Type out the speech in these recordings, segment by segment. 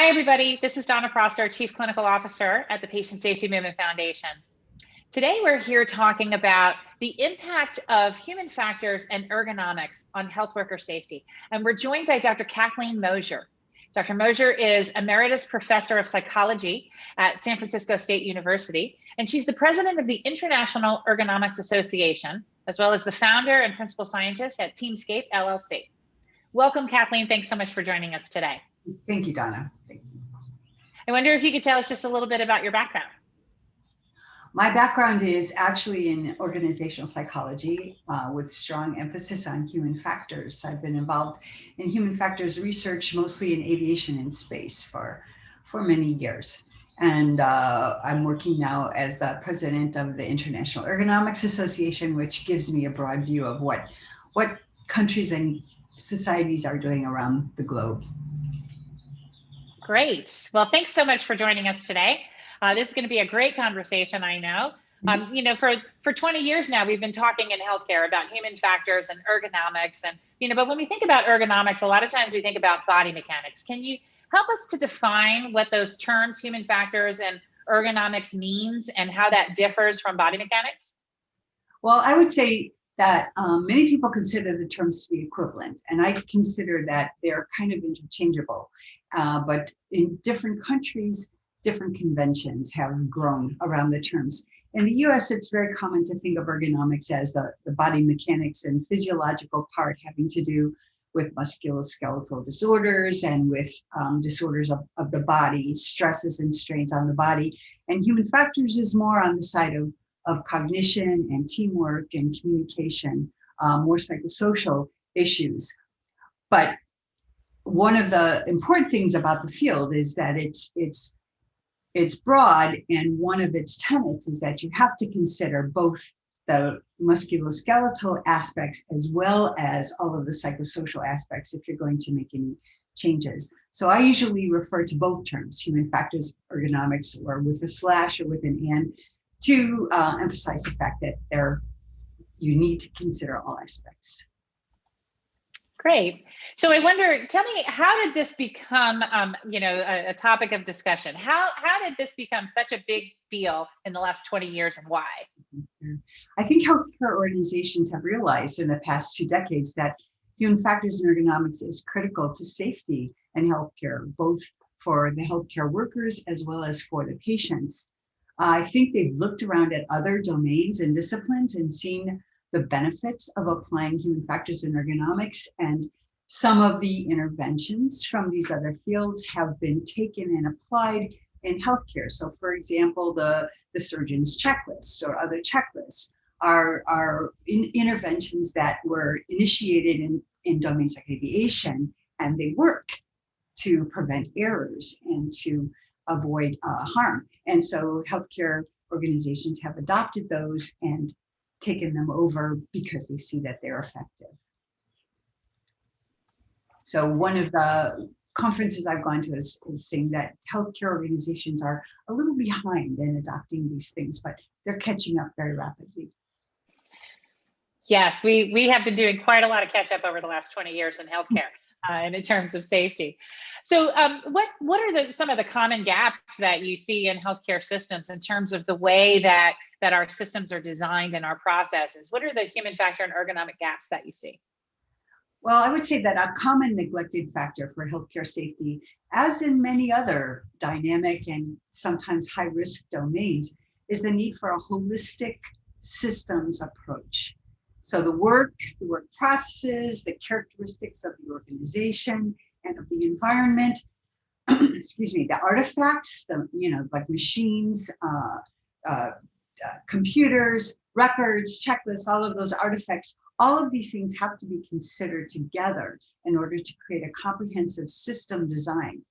Hi, everybody. This is Donna Prosser, Chief Clinical Officer at the Patient Safety Movement Foundation. Today, we're here talking about the impact of human factors and ergonomics on health worker safety. And we're joined by Dr. Kathleen Mosier. Dr. Mosier is Emeritus Professor of Psychology at San Francisco State University, and she's the president of the International Ergonomics Association, as well as the founder and principal scientist at Teamscape LLC. Welcome, Kathleen. Thanks so much for joining us today. Thank you, Donna. Thank you. I wonder if you could tell us just a little bit about your background. My background is actually in organizational psychology uh, with strong emphasis on human factors. I've been involved in human factors research, mostly in aviation and space for, for many years. And uh, I'm working now as the president of the International Ergonomics Association, which gives me a broad view of what, what countries and societies are doing around the globe. Great. Well, thanks so much for joining us today. Uh, this is going to be a great conversation, I know. Mm-hmm. Um, you know, for, for 20 years now, we've been talking in healthcare about human factors and ergonomics. And, you know, but when we think about ergonomics, a lot of times we think about body mechanics. Can you help us to define what those terms, human factors and ergonomics means and how that differs from body mechanics? Well, I would say that um, many people consider the terms to be equivalent, and I consider that they're kind of interchangeable. Uh, but in different countries, different conventions have grown around the terms. In the US, it's very common to think of ergonomics as the, the body mechanics and physiological part having to do with musculoskeletal disorders and with um, disorders of, of the body, stresses and strains on the body. And human factors is more on the side of, of cognition and teamwork and communication, um, more psychosocial issues. But one of the important things about the field is that it's it's it's broad and one of its tenets is that you have to consider both the musculoskeletal aspects as well as all of the psychosocial aspects if you're going to make any changes. So I usually refer to both terms, human factors ergonomics or with a slash or with an and to uh, emphasize the fact that they're you need to consider all aspects. Great. So I wonder, tell me, how did this become, um, you know, a, a, topic of discussion? How how did this become such a big deal in the last 20 years and why? Mm-hmm. I think healthcare organizations have realized in the past two decades that human factors and ergonomics is critical to safety and healthcare, both for the healthcare workers as well as for the patients. I think they've looked around at other domains and disciplines and seen the benefits of applying human factors in ergonomics and some of the interventions from these other fields have been taken and applied in healthcare. So for example, the, the surgeon's checklists or other checklists are, are in interventions that were initiated in, in domains like aviation and they work to prevent errors and to avoid uh, harm. And so healthcare organizations have adopted those and taken them over because they see that they're effective. So one of the conferences I've gone to is, is saying that healthcare organizations are a little behind in adopting these things, but they're catching up very rapidly. Yes, we, we have been doing quite a lot of catch up over the last 20 years in healthcare uh, and in terms of safety. So um, what, what are the, some of the common gaps that you see in healthcare systems in terms of the way that that our systems are designed and our processes? What are the human factor and ergonomic gaps that you see? Well, I would say that a common neglected factor for healthcare safety, as in many other dynamic and sometimes high risk domains, is the need for a holistic systems approach. So the work, the work processes, the characteristics of the organization and of the environment, excuse me, the artifacts, the, you know, like machines, uh, uh, uh, computers, records, checklists, all of those artifacts, all of these things have to be considered together in order to create a comprehensive system design.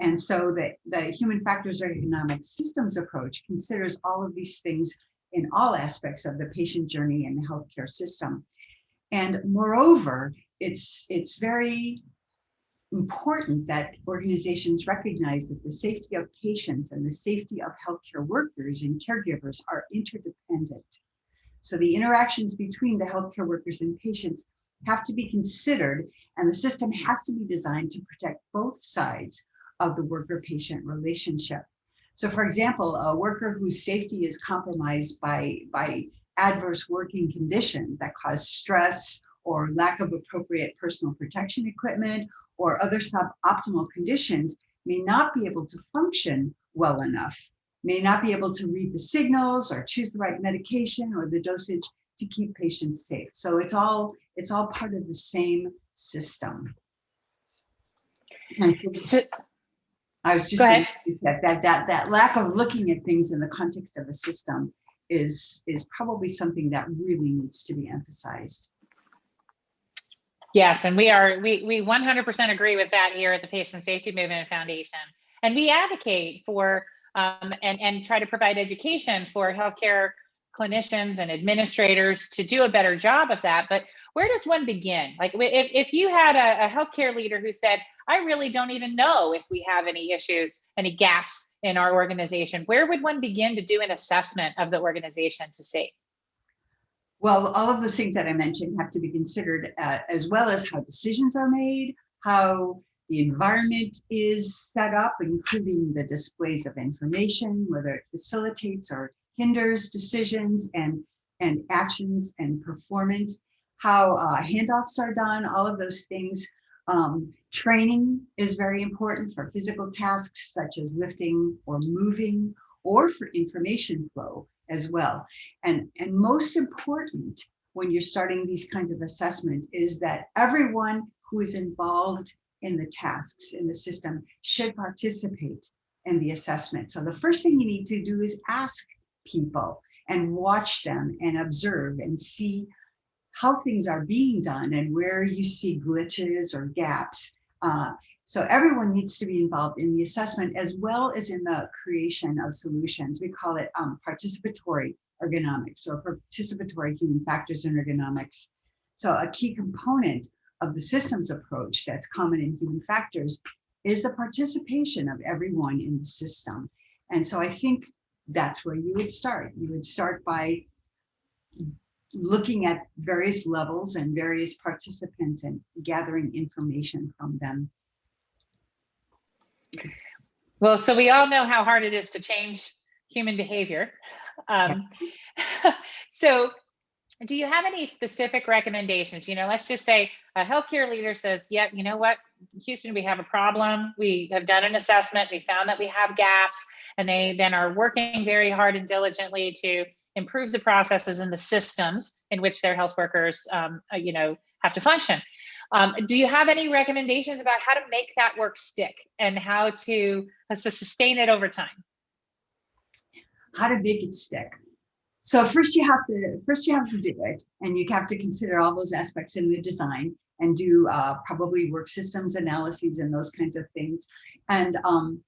And so the, the human factors ergonomic systems approach considers all of these things in all aspects of the patient journey and the healthcare system. And moreover, it's, it's very important that organizations recognize that the safety of patients and the safety of healthcare workers and caregivers are interdependent. So the interactions between the healthcare workers and patients have to be considered and the system has to be designed to protect both sides of the worker-patient relationship. So for example, a worker whose safety is compromised by, by adverse working conditions that cause stress or lack of appropriate personal protection equipment or other suboptimal conditions may not be able to function well enough, may not be able to read the signals or choose the right medication or the dosage to keep patients safe. So it's all it's all part of the same system. I was just Go going to that, that that that lack of looking at things in the context of a system is is probably something that really needs to be emphasized. Yes, and we are, we, we 100% agree with that here at the Patient Safety Movement Foundation. And we advocate for um, and, and try to provide education for healthcare clinicians and administrators to do a better job of that. But where does one begin? Like if, if you had a, a healthcare leader who said, I really don't even know if we have any issues, any gaps in our organization, where would one begin to do an assessment of the organization to see? Well, all of those things that I mentioned have to be considered uh, as well as how decisions are made, how the environment is set up, including the displays of information, whether it facilitates or hinders decisions and, and actions and performance, how uh, handoffs are done, all of those things. Um, training is very important for physical tasks such as lifting or moving or for information flow as well. And, and most important when you're starting these kinds of assessment is that everyone who is involved in the tasks in the system should participate in the assessment. So the first thing you need to do is ask people and watch them and observe and see how things are being done and where you see glitches or gaps. Uh, so everyone needs to be involved in the assessment as well as in the creation of solutions. We call it um, participatory ergonomics or participatory human factors in ergonomics. So a key component of the systems approach that's common in human factors is the participation of everyone in the system. And so I think that's where you would start. You would start by looking at various levels and various participants and gathering information from them Well, so we all know how hard it is to change human behavior. Um, so do you have any specific recommendations? You know, let's just say a healthcare leader says, yeah, you know what, Houston, we have a problem. We have done an assessment. We found that we have gaps and they then are working very hard and diligently to improve the processes and the systems in which their health workers, um, uh, you know, have to function. Um, do you have any recommendations about how to make that work stick and how to, to sustain it over time? How to make it stick. So first you have to first you have to do it, and you have to consider all those aspects in the design and do uh, probably work systems analyses and those kinds of things. And um,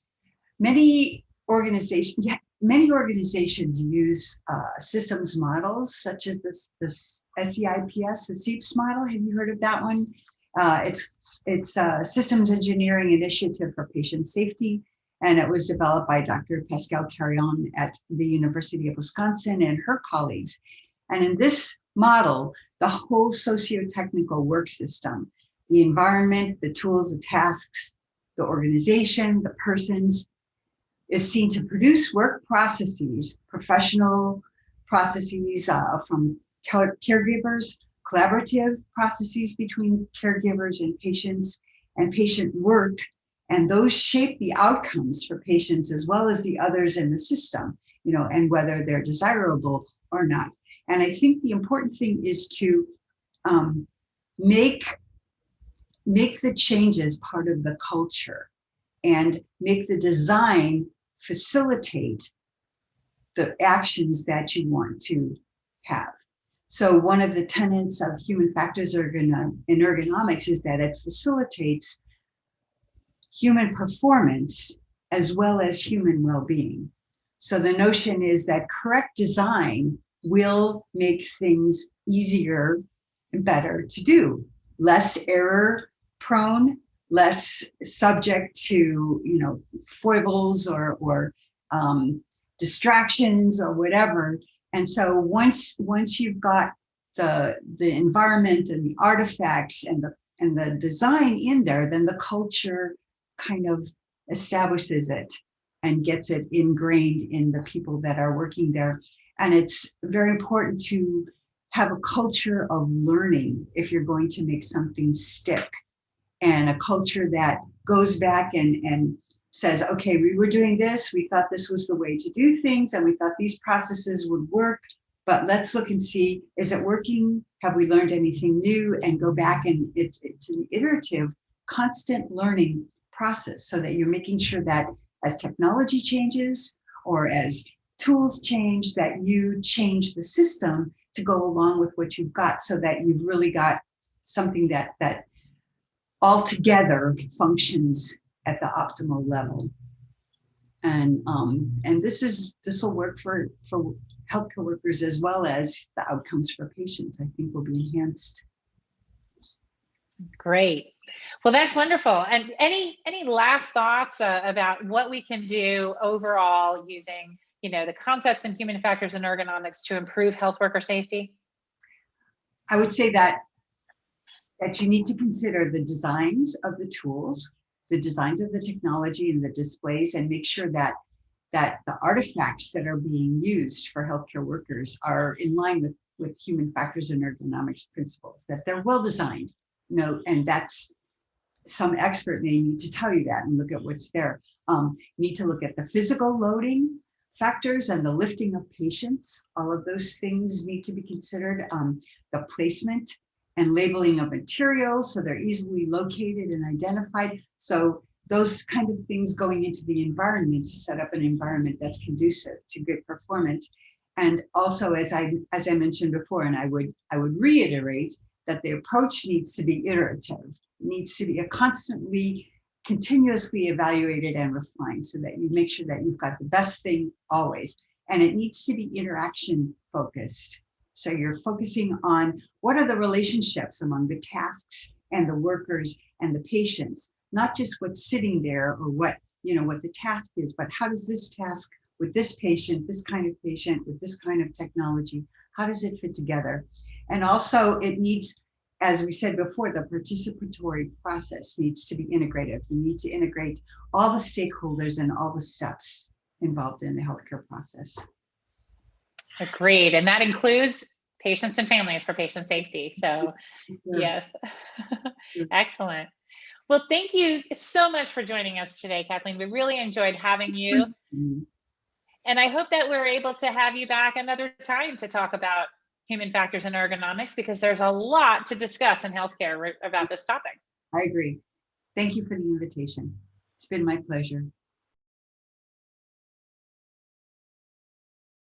many organizations, yeah, many organizations use uh, systems models such as this this SEIPS, the SEIPS model. Have you heard of that one? Uh, it's it's a systems engineering initiative for patient safety, and it was developed by Dr. Pascale Carayon at the University of Wisconsin and her colleagues. And in this model, the whole socio-technical work system, the environment, the tools, the tasks, the organization, the persons, is seen to produce work processes, professional processes uh, from caregivers, collaborative processes between caregivers and patients, and patient work. And those shape the outcomes for patients as well as the others in the system, you know, and whether they're desirable or not. And I think the important thing is to um, make, make the changes part of the culture and make the design facilitate the actions that you want to have. So one of the tenets of human factors in ergonomics is that it facilitates human performance as well as human well-being. So the notion is that correct design will make things easier and better to do, less error prone, less subject to, you know, foibles or, or um, distractions or whatever. And so once, once you've got the, the environment and the artifacts and the, and the design in there, then the culture kind of establishes it and gets it ingrained in the people that are working there. And it's very important to have a culture of learning if you're going to make something stick and a culture that goes back and, and says, okay, we were doing this, we thought this was the way to do things, and we thought these processes would work, but let's look and see, is it working? Have we learned anything new? And go back and it's, it's an iterative, constant learning process so that you're making sure that as technology changes or as tools change, that you change the system to go along with what you've got so that you've really got something that, that altogether functions at the optimal level. And um, and this is this will work for for healthcare workers as well as the outcomes for patients. I think will be enhanced. Great. Well, that's wonderful. And any any last thoughts uh, about what we can do overall using you know the concepts in human factors and ergonomics to improve health worker safety? I would say that that you need to consider the designs of the tools the designs of the technology and the displays and make sure that that the artifacts that are being used for healthcare workers are in line with with human factors and ergonomics principles that they're well designed you know and that's some expert may need to tell you that and look at what's there. Um, need to look at the physical loading factors and the lifting of patients. All of those things need to be considered. Um, the placement and labeling of materials so they're easily located and identified. So those kind of things going into the environment to set up an environment that's conducive to good performance. And also, as I as I mentioned before, and I would I would reiterate that the approach needs to be iterative, needs to be a constantly, continuously evaluated and refined so that you make sure that you've got the best thing always. And it needs to be interaction focused so you're focusing on what are the relationships among the tasks and the workers and the patients, not just what's sitting there or what, you know, what the task is, but how does this task with this patient, this kind of patient, with this kind of technology, how does it fit together? And also it needs, as we said before, the participatory process needs to be integrative. You need to integrate all the stakeholders and all the steps involved in the healthcare process. Agreed. And that includes patients and families for patient safety. So yes, excellent. Well, thank you so much for joining us today, Kathleen. We really enjoyed having you. And I hope that we're able to have you back another time to talk about human factors and ergonomics because there's a lot to discuss in healthcare about this topic. I agree. Thank you for the invitation. It's been my pleasure.